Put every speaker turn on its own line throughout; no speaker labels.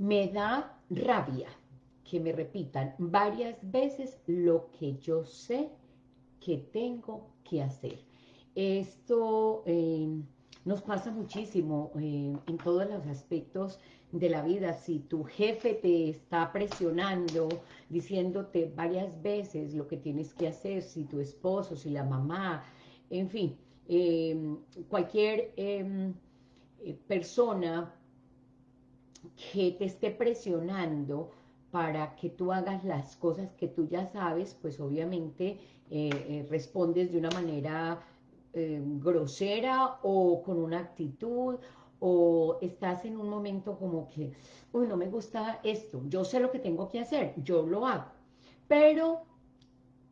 Me da rabia que me repitan varias veces lo que yo sé que tengo que hacer. Esto eh, nos pasa muchísimo eh, en todos los aspectos de la vida. Si tu jefe te está presionando, diciéndote varias veces lo que tienes que hacer, si tu esposo, si la mamá, en fin, eh, cualquier em, persona que te esté presionando para que tú hagas las cosas que tú ya sabes, pues obviamente eh, eh, respondes de una manera eh, grosera o con una actitud o estás en un momento como que, uy, no me gusta esto, yo sé lo que tengo que hacer, yo lo hago. Pero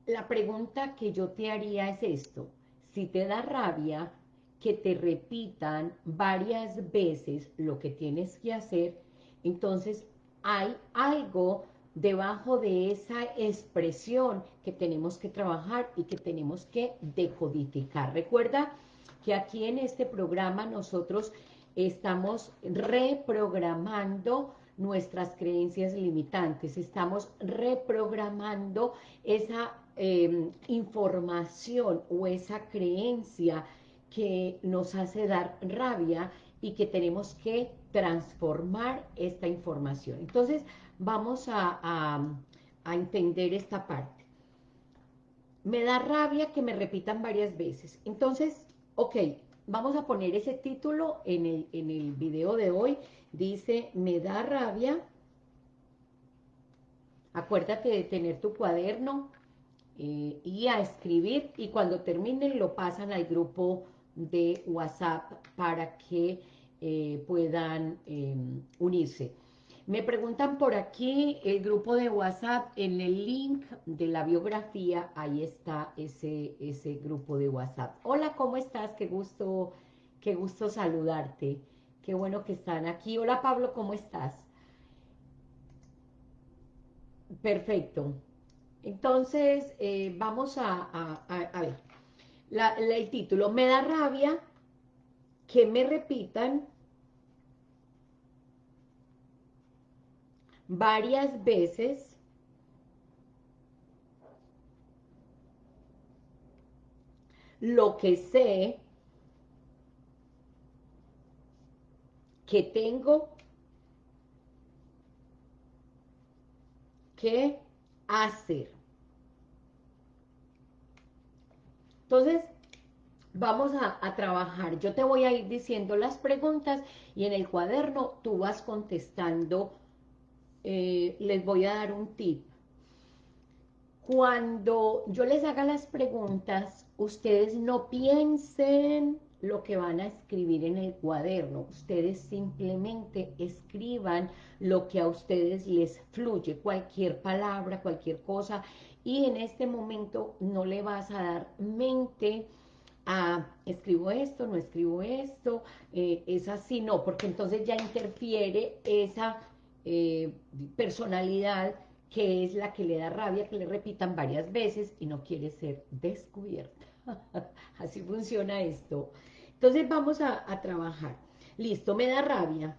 la pregunta que yo te haría es esto, si te da rabia que te repitan varias veces lo que tienes que hacer, entonces hay algo debajo de esa expresión que tenemos que trabajar y que tenemos que decodificar. Recuerda que aquí en este programa nosotros estamos reprogramando nuestras creencias limitantes, estamos reprogramando esa em, información o esa creencia que nos hace dar rabia y que tenemos que transformar esta información. Entonces, vamos a, entender esta parte. Me da rabia que me repitan varias veces. Entonces, ok, vamos a poner ese título en el, en el video de hoy. Dice, me da rabia. Acuérdate de tener tu cuaderno eh, y a escribir. Y cuando terminen lo pasan al grupo de WhatsApp para que eh, puedan em, unirse. Me preguntan por aquí el grupo de WhatsApp, en el link de la biografía, ahí está ese, ese grupo de WhatsApp. Hola, ¿cómo estás? Qué gusto, qué gusto saludarte. Qué bueno que están aquí. Hola, Pablo, ¿cómo estás? Perfecto. Entonces, eh, vamos a, ver. El título, me da rabia que me repitan varias veces lo que sé que tengo que hacer. Entonces, vamos a, trabajar. Yo te voy a ir diciendo las preguntas y en el cuaderno tú vas contestando. Eh, les voy a dar un tip. Cuando yo les haga las preguntas, ustedes no piensen lo que van a escribir en el cuaderno. Ustedes simplemente escriban lo que a ustedes les fluye, cualquier palabra, cualquier cosa. Y en este momento no le vas a dar mente ah, escribo esto, no escribo esto, eh, es así, no, porque entonces ya interfiere esa eh, personalidad que es la que le da rabia, que le repitan varias veces y no quiere ser descubierta. así funciona esto. Entonces vamos a, a trabajar. Listo, me da rabia.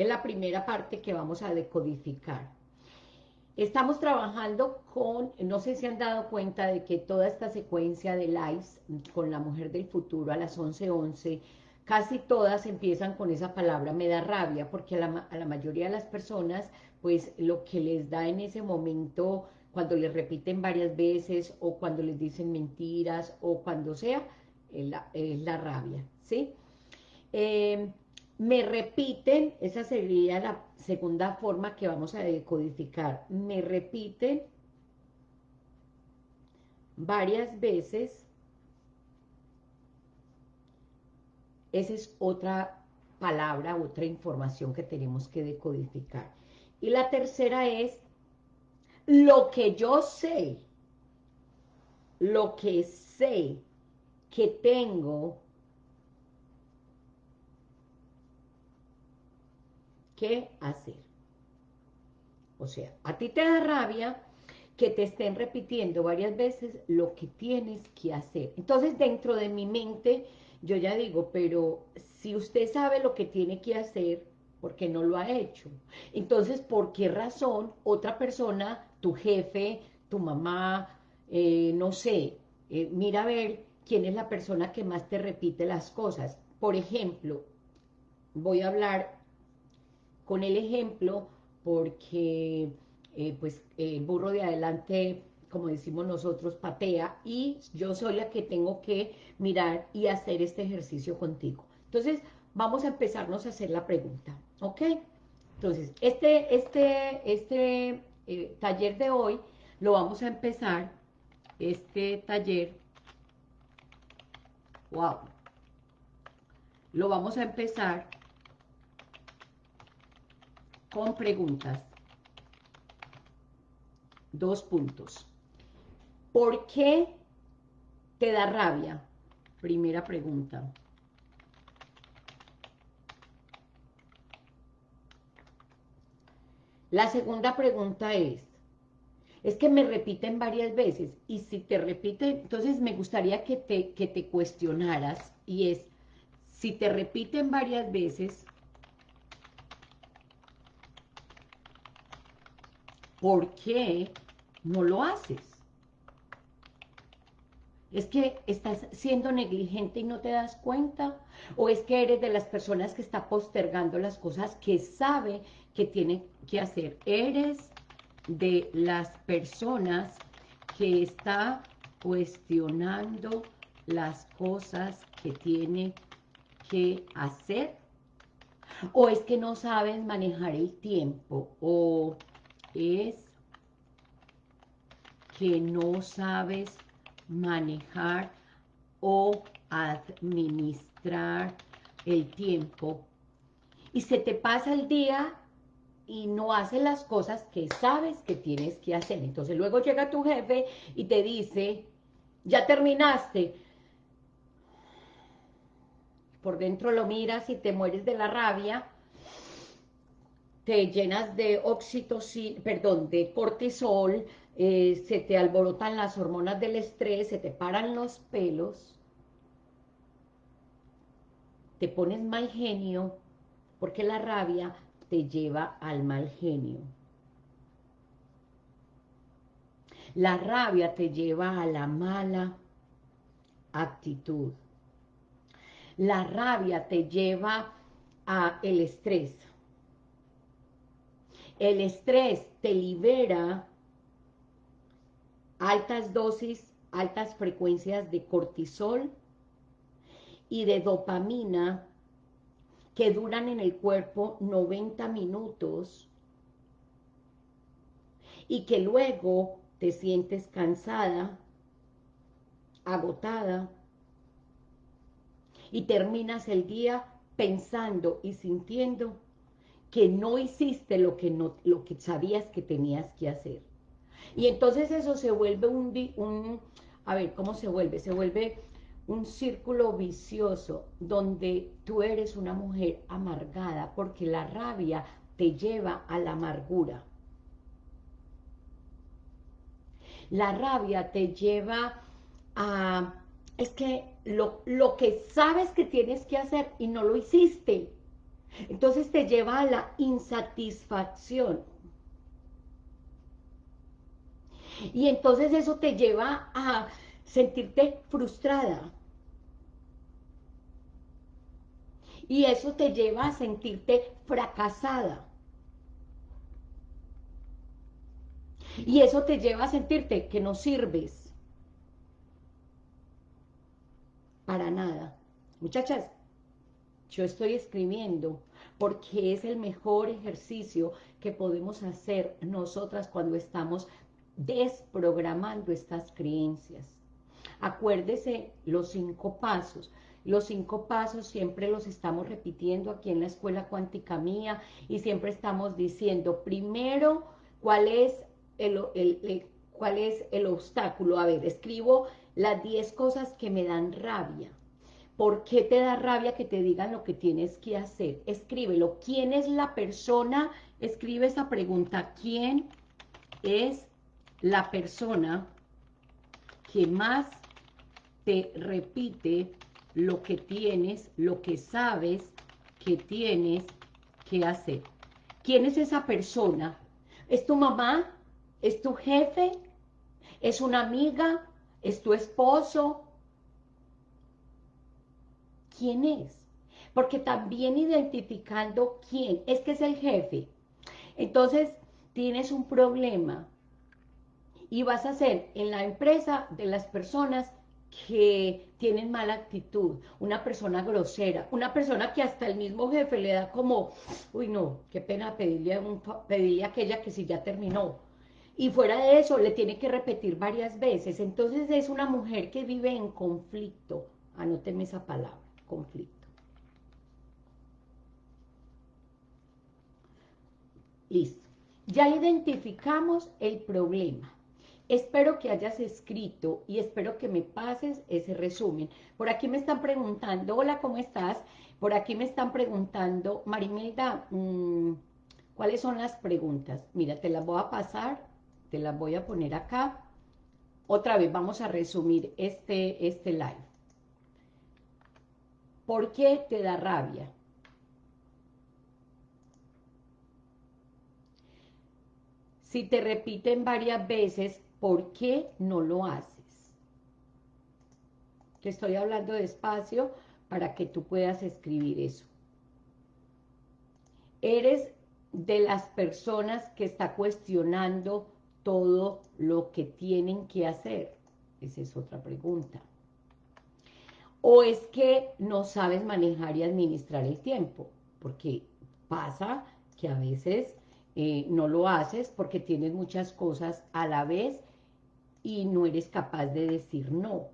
Es la primera parte que vamos a decodificar. Estamos trabajando con, no sé si han dado cuenta de que toda esta secuencia de lives con la mujer del futuro a las 11.11, casi todas empiezan con esa palabra, me da rabia, porque a la, a la mayoría de las personas, pues lo que les da en ese momento, cuando les repiten varias veces, o cuando les dicen mentiras, o cuando sea, es la, es la rabia, ¿sí? Eh, me repiten, esa sería la segunda forma que vamos a decodificar, me repiten varias veces, esa es otra palabra, otra información que tenemos que decodificar. Y la tercera es, lo que yo sé, lo que sé que tengo qué hacer. O sea, a ti te da rabia que te estén repitiendo varias veces lo que tienes que hacer. Entonces, dentro de mi mente, yo ya digo, pero si usted sabe lo que tiene que hacer, ¿por qué no lo ha hecho? Entonces, ¿por qué razón otra persona, tu jefe, tu mamá, eh, no sé, eh, mira a ver quién es la persona que más te repite las cosas? Por ejemplo, voy a hablar con el ejemplo porque eh, pues el burro de adelante, como decimos nosotros, patea y yo soy la que tengo que mirar y hacer este ejercicio contigo. Entonces, vamos a empezarnos a hacer la pregunta, ¿ok? Entonces, este, este, este eh, taller de hoy lo vamos a empezar, este taller, wow, lo vamos a empezar con preguntas. Dos puntos. ¿Por qué te da rabia? Primera pregunta. La segunda pregunta es, es que me repiten varias veces, y si te repiten, entonces me gustaría que te, que te cuestionaras, y es, si te repiten varias veces, ¿por qué no lo haces? ¿Es que estás siendo negligente y no te das cuenta? ¿O es que eres de las personas que está postergando las cosas que sabe que tiene que hacer? Eres de las personas que está cuestionando las cosas que tiene que hacer. ¿O es que no sabes manejar el tiempo? ¿O es que no sabes manejar o administrar el tiempo y se te pasa el día y no haces las cosas que sabes que tienes que hacer. Entonces luego llega tu jefe y te dice, ya terminaste. Por dentro lo miras y te mueres de la rabia te llenas de oxitocina, perdón, de cortisol, eh, se te alborotan las hormonas del estrés, se te paran los pelos, te pones mal genio, porque la rabia te lleva al mal genio. La rabia te lleva a la mala actitud. La rabia te lleva a el estrés. El estrés te libera altas dosis, altas frecuencias de cortisol y de dopamina que duran en el cuerpo 90 minutos y que luego te sientes cansada, agotada y terminas el día pensando y sintiendo que no hiciste lo que, no, lo que sabías que tenías que hacer. Y entonces eso se vuelve un, a ver, ¿cómo se vuelve? Se vuelve un círculo vicioso donde tú eres una mujer amargada porque la rabia te lleva a la amargura. La rabia te lleva a... Es que lo, lo que sabes que tienes que hacer y no lo hiciste. Entonces te lleva a la insatisfacción. Y entonces eso te lleva a sentirte frustrada. Y eso te lleva a sentirte fracasada. Y eso te lleva a sentirte que no sirves. Para nada. Muchachas, yo estoy escribiendo porque es el mejor ejercicio que podemos hacer nosotras cuando estamos desprogramando estas creencias. Acuérdese los cinco pasos. Los cinco pasos siempre los estamos repitiendo aquí en la Escuela Cuántica Mía y siempre estamos diciendo, primero, ¿cuál es el, cuál es el obstáculo? A ver, escribo las diez cosas que me dan rabia. ¿Por qué te da rabia que te digan lo que tienes que hacer? Escríbelo. ¿Quién es la persona? Escribe esa pregunta. ¿Quién es la persona que más te repite lo que tienes, lo que sabes que tienes que hacer. ¿Quién es esa persona? ¿Es tu mamá? ¿Es tu jefe? ¿Es una amiga? ¿Es tu esposo? ¿Quién es? Porque también identificando quién, es que es el jefe. Entonces, tienes un problema y vas a ser en la empresa de las personas que tienen mala actitud, una persona grosera, una persona que hasta el mismo jefe le da como, uy no, qué pena pedirle a, un, pedirle a aquella que si ya terminó. Y fuera de eso, le tiene que repetir varias veces. Entonces es una mujer que vive en conflicto. Anóteme esa palabra, conflicto. Listo. Ya identificamos el problema. Espero que hayas escrito y espero que me pases ese resumen. Por aquí me están preguntando, hola, ¿cómo estás? Por aquí me están preguntando, Marimelda, mm, ¿cuáles son las preguntas? Mira, te las voy a pasar, te las voy a poner acá. Otra vez vamos a resumir este, este live. ¿Por qué te da rabia? Si te repiten varias veces, ¿Por qué no lo haces? Te estoy hablando despacio para que tú puedas escribir eso. Eres de las personas que está cuestionando todo lo que tienen que hacer. Esa es otra pregunta. O es que no sabes manejar y administrar el tiempo, porque pasa que a veces eh, no lo haces porque tienes muchas cosas a la vez y no eres capaz de decir no.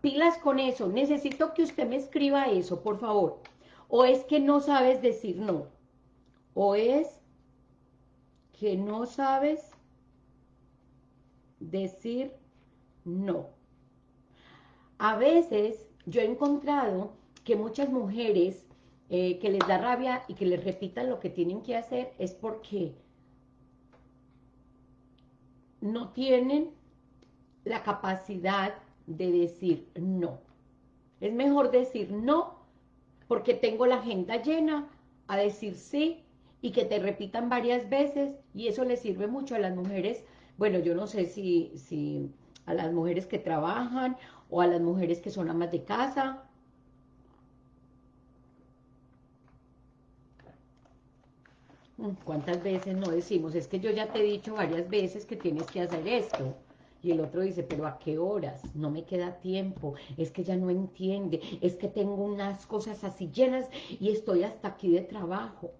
Pilas con eso, necesito que usted me escriba eso, por favor. O es que no sabes decir no, o es que no sabes decir no. A veces yo he encontrado que muchas mujeres eh, que les da rabia y que les repitan lo que tienen que hacer es porque no tienen la capacidad de decir no. Es mejor decir no porque tengo la agenda llena a decir sí y que te repitan varias veces y eso le sirve mucho a las mujeres, bueno, yo no sé si, si a las mujeres que trabajan o a las mujeres que son amas de casa. Mm, ¿Cuántas veces no decimos? Es que yo ya te he dicho varias veces que tienes que hacer esto. Y el otro dice, pero ¿a qué horas? No me queda tiempo, es que ya no entiende, es que tengo unas cosas así llenas y estoy hasta aquí de trabajo.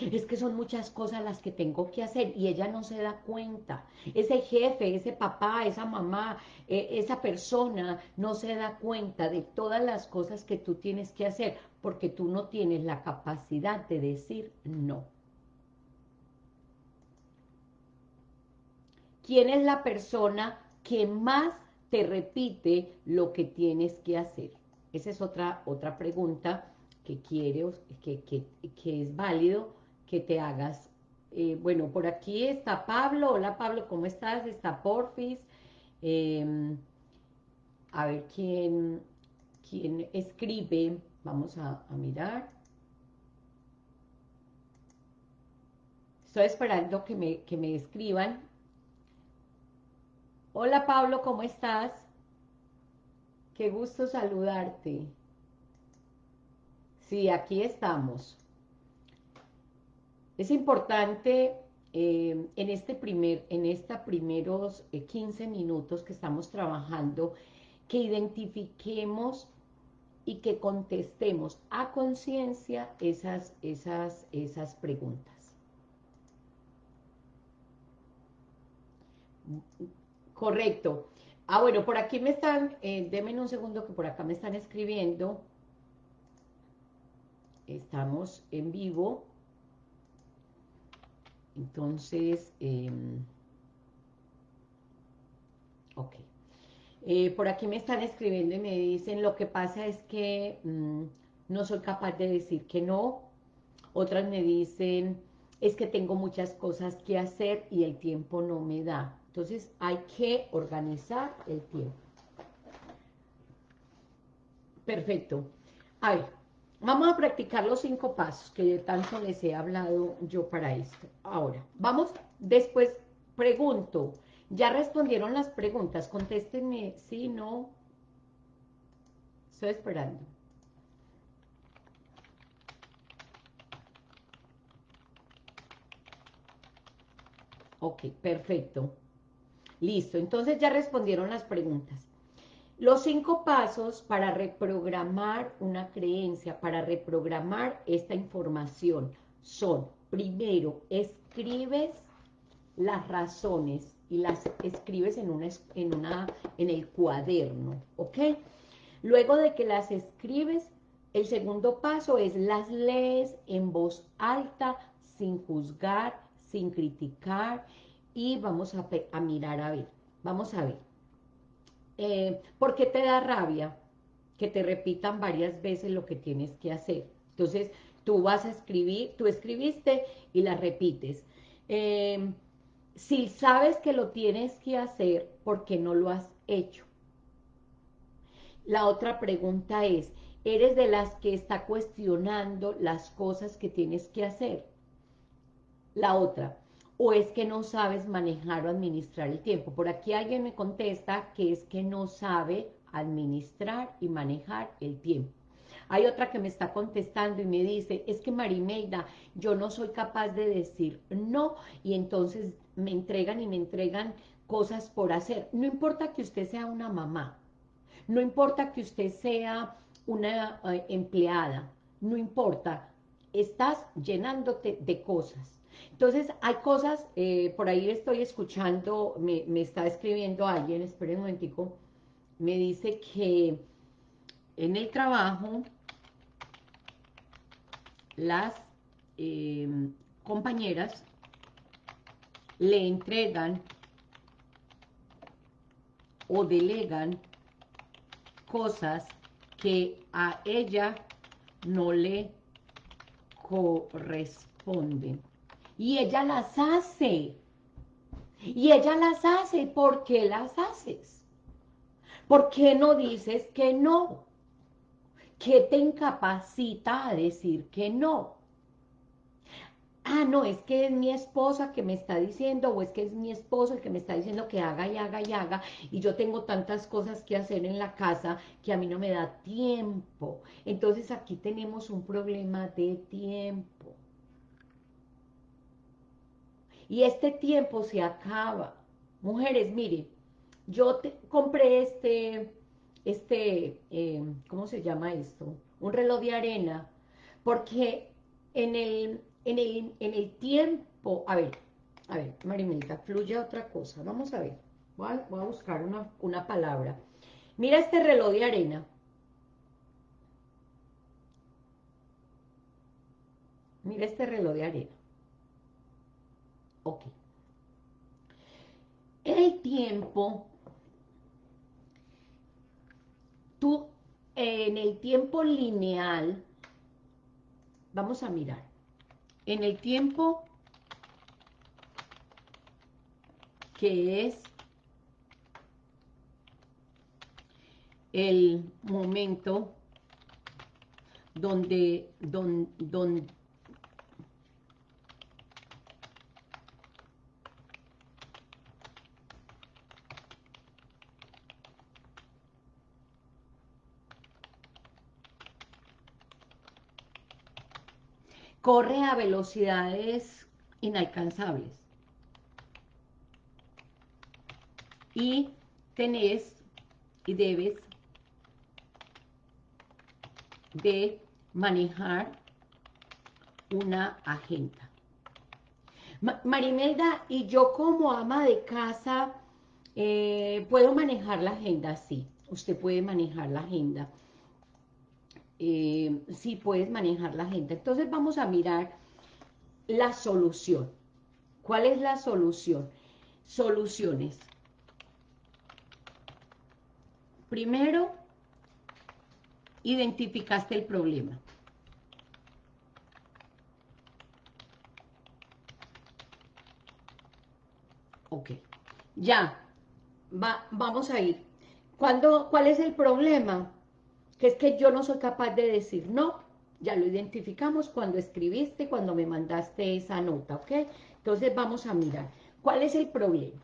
Es que son muchas cosas las que tengo que hacer y ella no se da cuenta. Ese jefe, ese papá, esa mamá, e, esa persona no se da cuenta de todas las cosas que tú tienes que hacer porque tú no tienes la capacidad de decir no. ¿Quién es la persona que más te repite lo que tienes que hacer? Esa es otra, otra pregunta que quiere, que, que, es válido que te hagas. Eh, bueno, por aquí está Pablo. Hola Pablo, ¿cómo estás? Está Porfis. Em, a ver quién, quién escribe. Vamos a, a mirar. Estoy esperando que me, que me escriban Hola Pablo, ¿cómo estás? Qué gusto saludarte. Sí, aquí estamos. Es importante eh, en este primer, en esta primeros 15 eh, minutos que estamos trabajando, que identifiquemos y que contestemos a conciencia esas, esas, esas preguntas. Correcto. Ah, bueno, por aquí me están, eh, denme un segundo que por acá me están escribiendo. Estamos en vivo. Entonces, em, ok. Eh, por aquí me están escribiendo y me dicen, lo que pasa es que mm, no soy capaz de decir que no. Otras me dicen, es que tengo muchas cosas que hacer y el tiempo no me da. Entonces hay que organizar el tiempo. Perfecto. A ver, vamos a practicar los cinco pasos que tanto les he hablado yo para esto. Ahora, vamos, después pregunto, ¿ya respondieron las preguntas? Contéstenme, sí, no. Estoy esperando. Ok, perfecto. Listo, entonces ya respondieron las preguntas. Los cinco pasos para reprogramar una creencia, para reprogramar esta información son, primero, escribes las razones y las escribes en, una, en, el cuaderno, ¿ok? Luego de que las escribes, el segundo paso es las lees en voz alta, sin juzgar, sin criticar, y vamos a mirar a ver, vamos a ver. Eh, ¿Por qué te da rabia? Que te repitan varias veces lo que tienes que hacer. Entonces, tú vas a escribir, tú escribiste y la repites. Em, si sabes que lo tienes que hacer, ¿por qué no lo has hecho? La otra pregunta es, ¿eres de las que está cuestionando las cosas que tienes que hacer? La otra, o es que no sabes manejar o administrar el tiempo. Por aquí alguien me contesta que es que no sabe administrar y manejar el tiempo. Hay otra que me está contestando y me dice, es que Marimelda, yo no soy capaz de decir no, y entonces me entregan y me entregan cosas por hacer. No importa que usted sea una mamá, no importa que usted sea una eh, empleada, no importa, estás llenándote de cosas entonces, hay cosas, eh, por ahí estoy escuchando, me, está escribiendo alguien, esperen un momentico, me dice que en el trabajo las em, compañeras le entregan o delegan cosas que a ella no le corresponden y ella las hace. Y ella las hace. ¿Por qué las haces? ¿Por qué no dices que no? ¿Qué te incapacita a decir que no? Ah, no, es que es mi esposa que me está diciendo, o es que es mi esposo el que me está diciendo que haga y haga y haga, y yo tengo tantas cosas que hacer en la casa que a mí no me da tiempo. Entonces aquí tenemos un problema de tiempo. Y este tiempo se acaba. Mujeres, miren, yo te, compré este, este, eh, ¿cómo se llama esto? Un reloj de arena, porque en el, en el, en el tiempo, a ver, a ver, Marimelita, fluye otra cosa, vamos a ver, voy a, voy a buscar una, una palabra. Mira este reloj de arena. Mira este reloj de arena. El tiempo, tú en el tiempo lineal, vamos a mirar, en el tiempo que es el momento donde, donde corre a velocidades inalcanzables. Y tenés y debes de manejar una agenda. Marimelda, y yo como ama de casa, eh, ¿puedo manejar la agenda? Sí, usted puede manejar la agenda eh, si puedes manejar la gente. Entonces vamos a mirar la solución. ¿Cuál es la solución? Soluciones. Primero, identificaste el problema. Ok, ya, Va, vamos a ir. ¿Cuál es el problema? Que es que yo no soy capaz de decir no, ya lo identificamos cuando escribiste, cuando me mandaste esa nota, ¿ok? Entonces vamos a mirar, ¿cuál es el problema?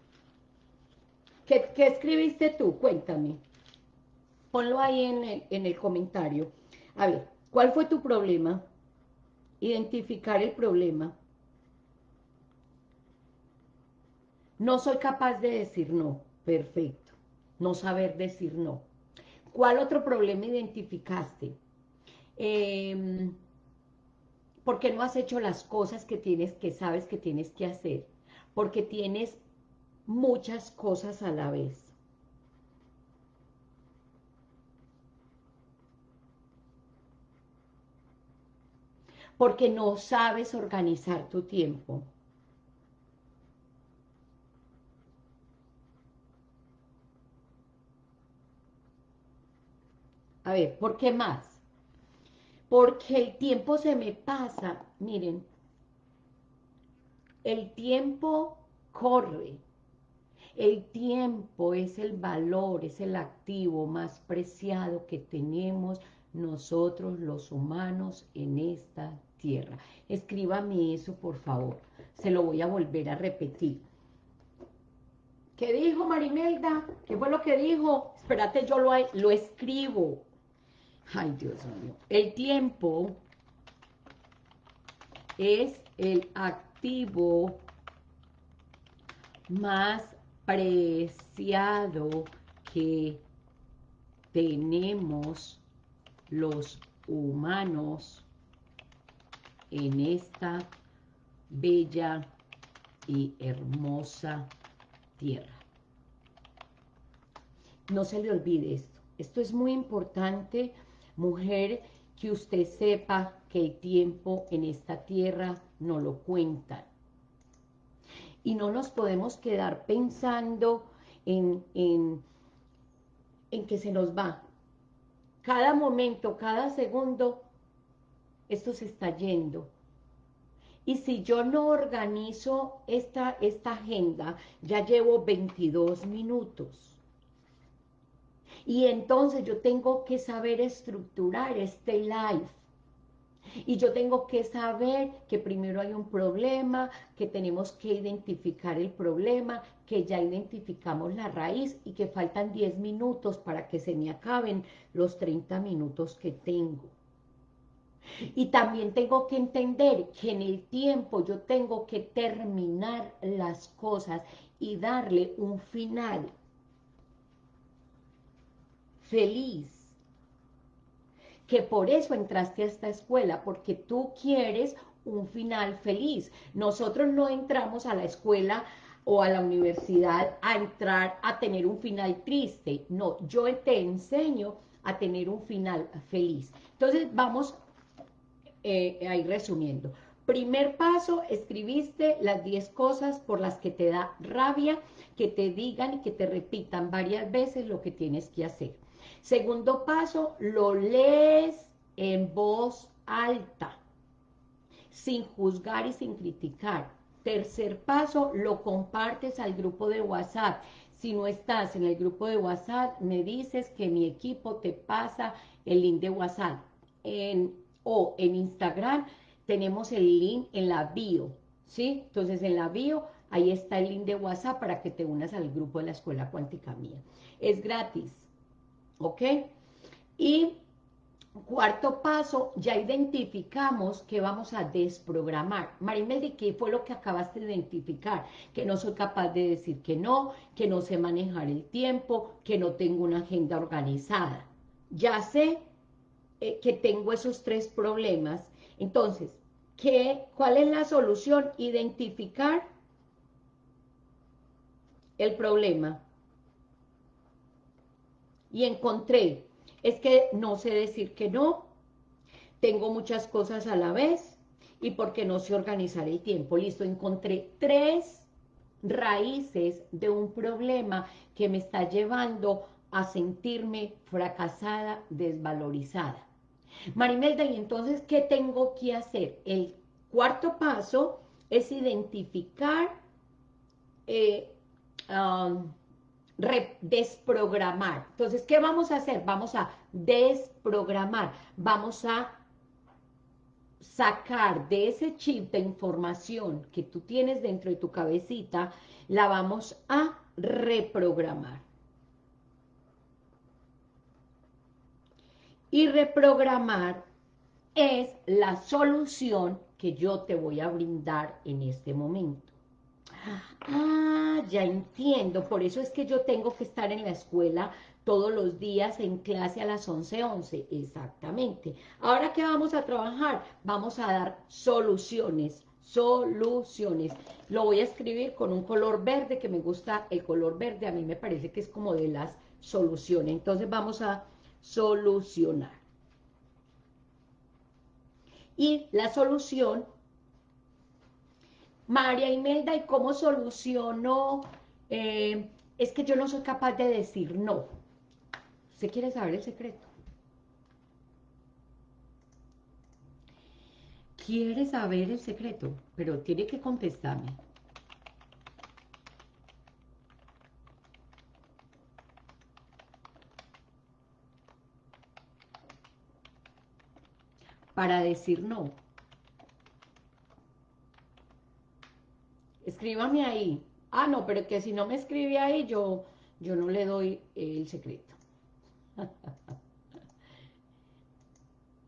¿Qué, escribiste tú? Cuéntame. Ponlo ahí en el, en el comentario. A ver, ¿cuál fue tu problema? Identificar el problema. No soy capaz de decir no. Perfecto. No saber decir no. ¿Cuál otro problema identificaste? Eh, ¿Por qué no has hecho las cosas que tienes, que sabes que tienes que hacer? Porque tienes muchas cosas a la vez. Porque no sabes organizar tu tiempo. A ver, ¿por qué más? Porque el tiempo se me pasa, miren, el tiempo corre, el tiempo es el valor, es el activo más preciado que tenemos nosotros los humanos en esta tierra. Escríbame eso, por favor. Se lo voy a volver a repetir. ¿Qué dijo Marimelda? ¿Qué fue lo que dijo? Espérate, yo lo, lo escribo. Ay, Dios mío. El tiempo es el activo más preciado que tenemos los humanos en esta bella y hermosa tierra. No se le olvide esto. Esto es muy importante Mujer, que usted sepa que el tiempo en esta tierra no lo cuentan. Y no nos podemos quedar pensando en, en, en que se nos va. Cada momento, cada segundo, esto se está yendo. Y si yo no organizo esta, esta agenda, ya llevo 22 minutos. Y entonces yo tengo que saber estructurar este live. Y yo tengo que saber que primero hay un problema, que tenemos que identificar el problema, que ya identificamos la raíz y que faltan 10 minutos para que se me acaben los 30 minutos que tengo. Y también tengo que entender que en el tiempo yo tengo que terminar las cosas y darle un final feliz. Que por eso entraste a esta escuela, porque tú quieres un final feliz. Nosotros no entramos a la escuela o a la universidad a entrar a tener un final triste. No, yo te enseño a tener un final feliz. Entonces vamos eh, a ir resumiendo. Primer paso, escribiste las 10 cosas por las que te da rabia, que te digan y que te repitan varias veces lo que tienes que hacer. Segundo paso, lo lees en voz alta, sin juzgar y sin criticar. Tercer paso, lo compartes al grupo de WhatsApp. Si no estás en el grupo de WhatsApp, me dices que mi equipo te pasa el link de WhatsApp. En, o en Instagram tenemos el link en la bio, ¿sí? Entonces en la bio, ahí está el link de WhatsApp para que te unas al grupo de la Escuela Cuántica Mía. Es gratis, ¿ok? Y cuarto paso, ya identificamos que vamos a desprogramar. Marimel, ¿qué fue lo que acabaste de identificar? Que no soy capaz de decir que no, que no sé manejar el tiempo, que no tengo una agenda organizada. Ya sé eh, que tengo esos tres problemas. Entonces, ¿qué, ¿cuál es la solución? Identificar el problema y encontré, es que no sé decir que no, tengo muchas cosas a la vez y porque no sé organizar el tiempo. Listo, encontré tres raíces de un problema que me está llevando a sentirme fracasada, desvalorizada. Marimelda, ¿y entonces qué tengo que hacer? El cuarto paso es identificar eh, um, desprogramar. Entonces, ¿qué vamos a hacer? Vamos a desprogramar, vamos a sacar de ese chip de información que tú tienes dentro de tu cabecita, la vamos a reprogramar. Y reprogramar es la solución que yo te voy a brindar en este momento. Ah, ya entiendo, por eso es que yo tengo que estar en la escuela todos los días en clase a las 11.11, 11. exactamente. Ahora, ¿qué vamos a trabajar? Vamos a dar soluciones, soluciones. Lo voy a escribir con un color verde, que me gusta el color verde, a mí me parece que es como de las soluciones. Entonces vamos a solucionar. Y la solución, María Imelda, ¿y cómo soluciono? Eh, es que yo no soy capaz de decir no. ¿Usted quiere saber el secreto? Quiere saber el secreto, pero tiene que contestarme. Para decir no. Escríbame ahí. Ah, no, pero que si no me escribe ahí, yo, yo no le doy el secreto.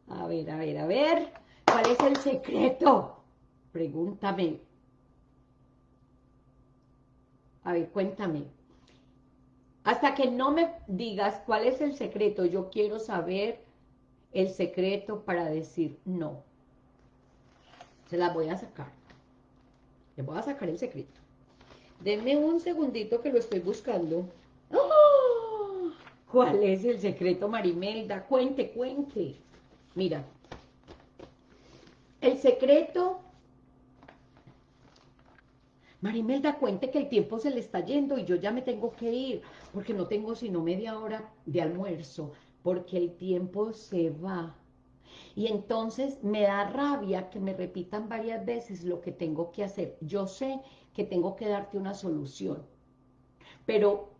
A ver, a ver, a ver. ¿Cuál es el secreto? Pregúntame. A ver, cuéntame. Hasta que no me digas cuál es el secreto, yo quiero saber el secreto para decir no. Se la voy a sacar. Le voy a sacar el secreto. Denme un segundito que lo estoy buscando. ¡Oh! ¿Cuál es el secreto, Marimelda? Cuente, cuente. Mira, el secreto... Marimelda, cuente que el tiempo se le está yendo y yo ya me tengo que ir, porque no tengo sino media hora de almuerzo, porque el tiempo se va. Y entonces me da rabia que me repitan varias veces lo que tengo que hacer. Yo sé que tengo que darte una solución, pero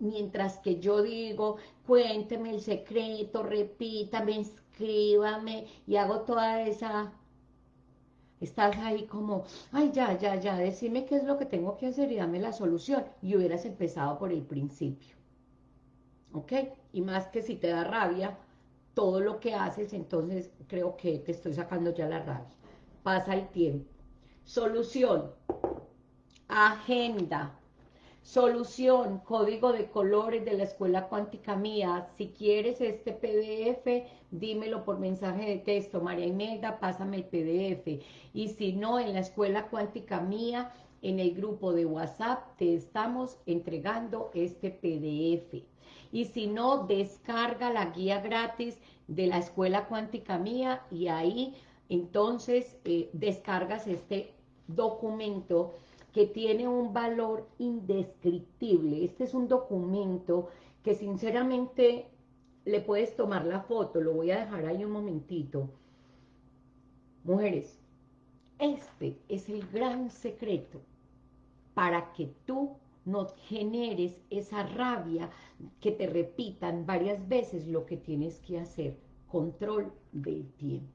mientras que yo digo, cuénteme el secreto, repítame, escríbame, y hago toda esa... Estás ahí como, ay, ya, ya, ya, decime qué es lo que tengo que hacer y dame la solución. Y hubieras empezado por el principio. ¿Ok? Y más que si te da rabia todo lo que haces, entonces creo que te estoy sacando ya la rabia. Pasa el tiempo. Solución. Agenda. Solución, código de colores de la escuela cuántica mía. Si quieres este PDF, dímelo por mensaje de texto. María Imelda, pásame el PDF. Y si no, en la escuela cuántica mía, en el grupo de WhatsApp, te estamos entregando este PDF. Y si no, descarga la guía gratis de la escuela cuántica mía y ahí entonces eh, descargas este documento que tiene un valor indescriptible. Este es un documento que sinceramente le puedes tomar la foto, lo voy a dejar ahí un momentito. Mujeres, este es el gran secreto para que tú no generes esa rabia que te repitan varias veces lo que tienes que hacer. Control del tiempo.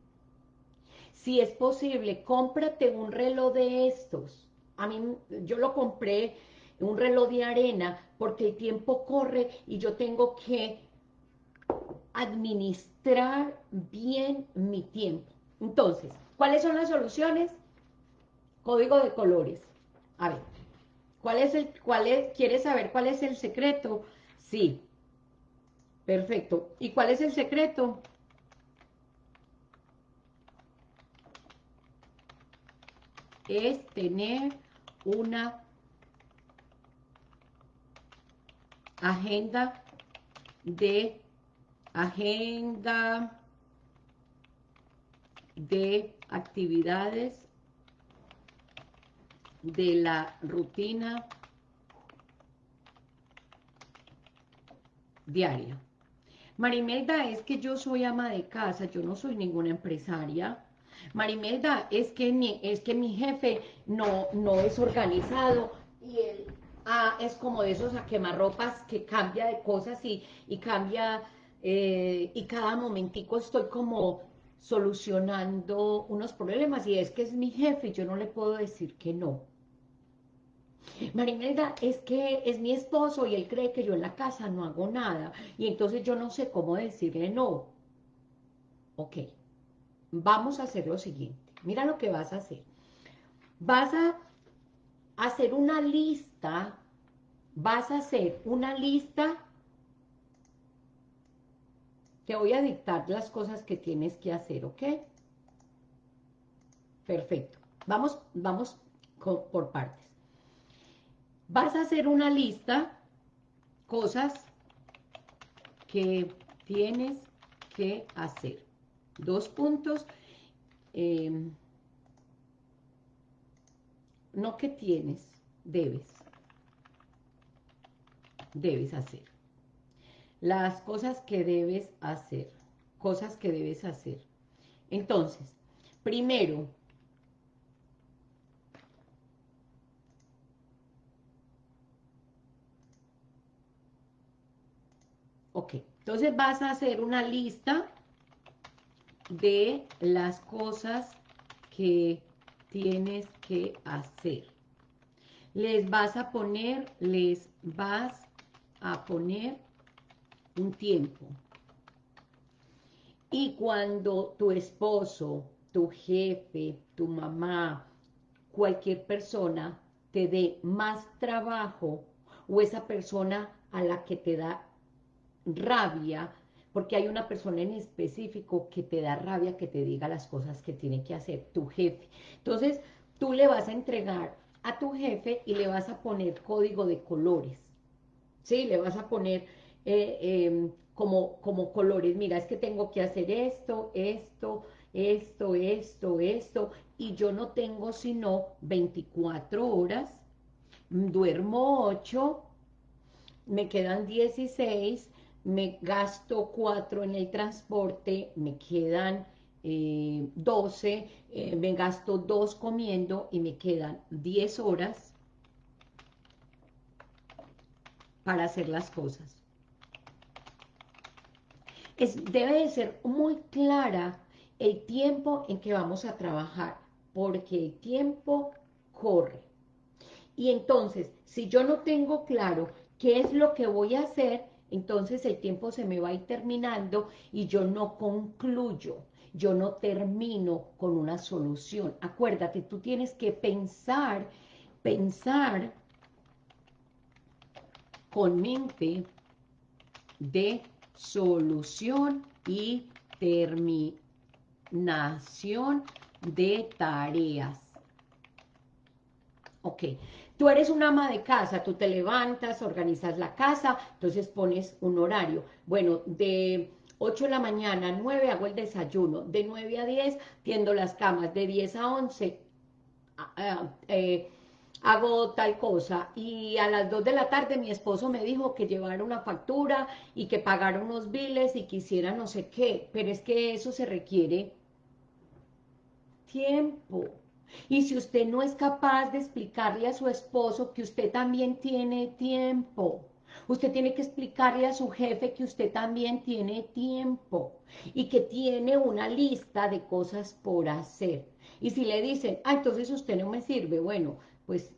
Si es posible, cómprate un reloj de estos a mí, yo lo compré, un reloj de arena, porque el tiempo corre y yo tengo que administrar bien mi tiempo. Entonces, ¿cuáles son las soluciones? Código de colores. A ver, ¿cuál es el, cuál es, ¿quieres saber cuál es el secreto? Sí. Perfecto. ¿Y cuál es el secreto? Es tener una agenda de agenda de actividades de la rutina diaria. Marimelda, es que yo soy ama de casa, yo no soy ninguna empresaria. Marimelda, es que mi, es que mi jefe no, no es organizado y él ah, es como de esos a quemarropas que cambia de cosas y, y cambia eh, y cada momentico estoy como solucionando unos problemas y es que es mi jefe y yo no le puedo decir que no. Marimelda, es que es mi esposo y él cree que yo en la casa no hago nada y entonces yo no sé cómo decirle no. Ok, vamos a hacer lo siguiente. Mira lo que vas a hacer. Vas a hacer una lista, vas a hacer una lista te voy a dictar las cosas que tienes que hacer, ¿ok? Perfecto. Vamos, vamos por partes. Vas a hacer una lista, cosas que tienes que hacer. Dos puntos. Em, no que tienes, debes. Debes hacer las cosas que debes hacer, cosas que debes hacer. Entonces, primero, ok, entonces vas a hacer una lista de las cosas que tienes que hacer. Les vas a poner, les vas a poner un tiempo. Y cuando tu esposo, tu jefe, tu mamá, cualquier persona te dé más trabajo o esa persona a la que te da rabia, porque hay una persona en específico que te da rabia que te diga las cosas que tiene que hacer, tu jefe. Entonces, tú le vas a entregar a tu jefe y le vas a poner código de colores, ¿sí? Le vas a poner eh, em, como, como colores, mira, es que tengo que hacer esto, esto, esto, esto, esto, y yo no tengo sino 24 horas, duermo 8, me quedan 16, me gasto 4 en el transporte, me quedan 12, eh, eh, me gasto 2 comiendo y me quedan 10 horas para hacer las cosas debe de ser muy clara el tiempo en que vamos a trabajar, porque el tiempo corre. Y entonces, si yo no tengo claro qué es lo que voy a hacer, entonces el tiempo se me va a ir terminando y yo no concluyo, yo no termino con una solución. Acuérdate, tú tienes que pensar, pensar con mente de solución y terminación de tareas. Ok, tú eres una ama de casa, tú te levantas, organizas la casa, entonces pones un horario. Bueno, de 8 de la mañana a 9 hago el desayuno, de 9 a 10 tiendo las camas, de 10 a 11 hago tal cosa, y a las 2 de la tarde mi esposo me dijo que llevara una factura y que pagara unos biles y quisiera no sé qué, pero es que eso se requiere tiempo. Y si usted no es capaz de explicarle a su esposo que usted también tiene tiempo, usted tiene que explicarle a su jefe que usted también tiene tiempo y que tiene una lista de cosas por hacer. Y si le dicen, ah, entonces usted no me sirve, bueno, pues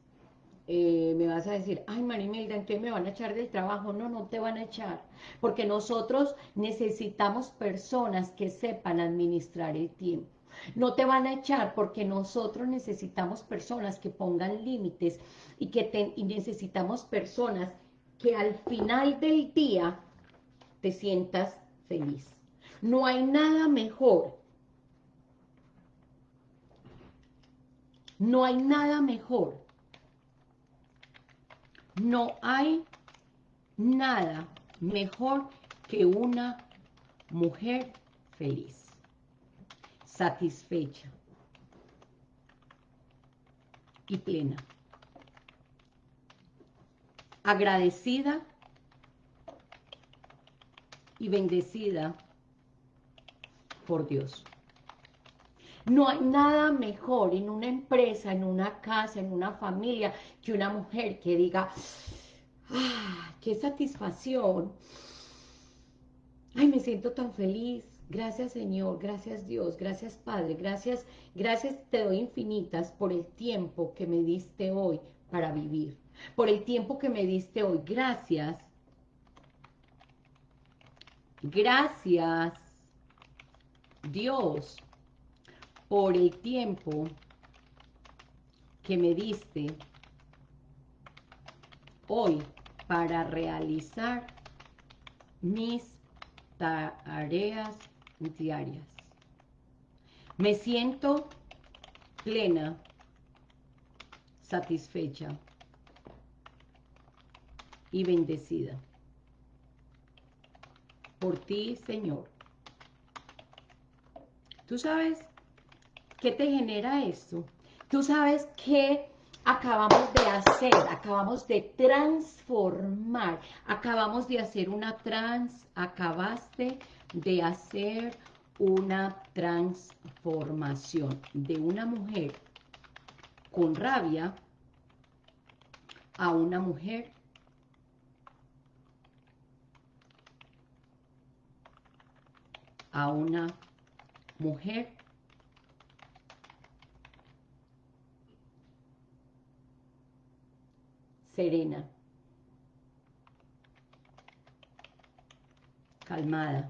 eh, me vas a decir, ay Marimelda, entonces me van a echar del trabajo. No, no te van a echar, porque nosotros necesitamos personas que sepan administrar el tiempo. No te van a echar porque nosotros necesitamos personas que pongan límites y que y necesitamos personas que al final del día te sientas feliz. No hay nada mejor No hay nada mejor. No hay nada mejor que una mujer feliz, satisfecha y plena, agradecida y bendecida por Dios. No hay nada mejor en una empresa, en una casa, en una familia, que una mujer que diga, ¡ah, qué satisfacción! Ay, me siento tan feliz. Gracias Señor, gracias Dios, gracias Padre, gracias, gracias te doy infinitas por el tiempo que me diste hoy para vivir, por el tiempo que me diste hoy. Gracias. Gracias, Dios, por el tiempo que me diste hoy para realizar mis tareas diarias. Me siento plena, satisfecha y bendecida por ti, Señor. ¿Tú sabes qué te genera esto? ¿Tú sabes qué acabamos de hacer? Acabamos de transformar, acabamos de hacer una trans, acabaste de hacer una transformación de una mujer con rabia a una mujer a una mujer serena, calmada,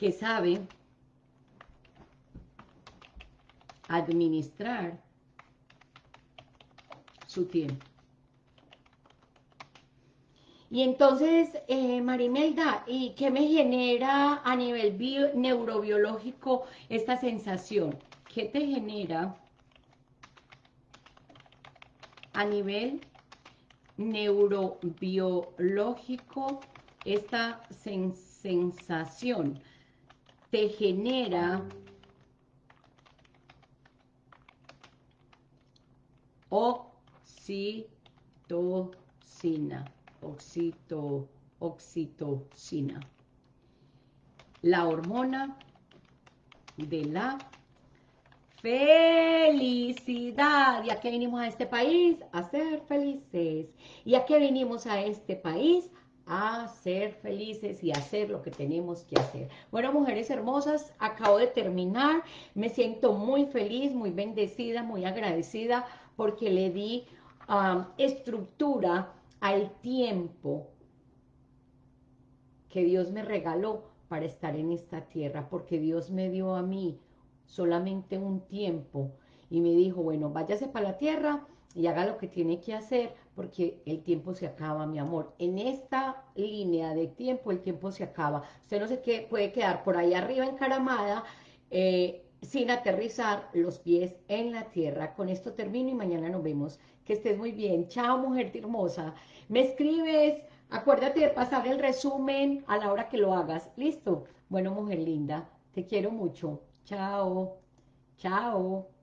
que sabe administrar su tiempo. Y entonces, eh, Marimelda, ¿y qué me genera a nivel neurobiológico esta sensación? ¿Qué te genera a nivel neurobiológico esta sensación? Te genera oxitocina, oxito, oxitocina, la hormona de la felicidad. ¿Y a qué vinimos a este país? A ser felices. ¿Y a qué vinimos a este país? A ser felices y hacer lo que tenemos que hacer. Bueno, mujeres hermosas, acabo de terminar, me siento muy feliz, muy bendecida, muy agradecida porque le di um, estructura al tiempo que Dios me regaló para estar en esta tierra, porque Dios me dio a mí solamente un tiempo y me dijo, bueno, váyase para la tierra y haga lo que tiene que hacer porque el tiempo se acaba, mi amor. En esta línea de tiempo, el tiempo se acaba. Usted no sé qué puede quedar por ahí arriba encaramada, eh, sin aterrizar los pies en la tierra. Con esto termino y mañana nos vemos. Que estés muy bien. Chao, mujer hermosa. Me escribes, acuérdate de pasar el resumen a la hora que lo hagas. ¿Listo? Bueno, mujer linda, te quiero mucho. Chao. Chao.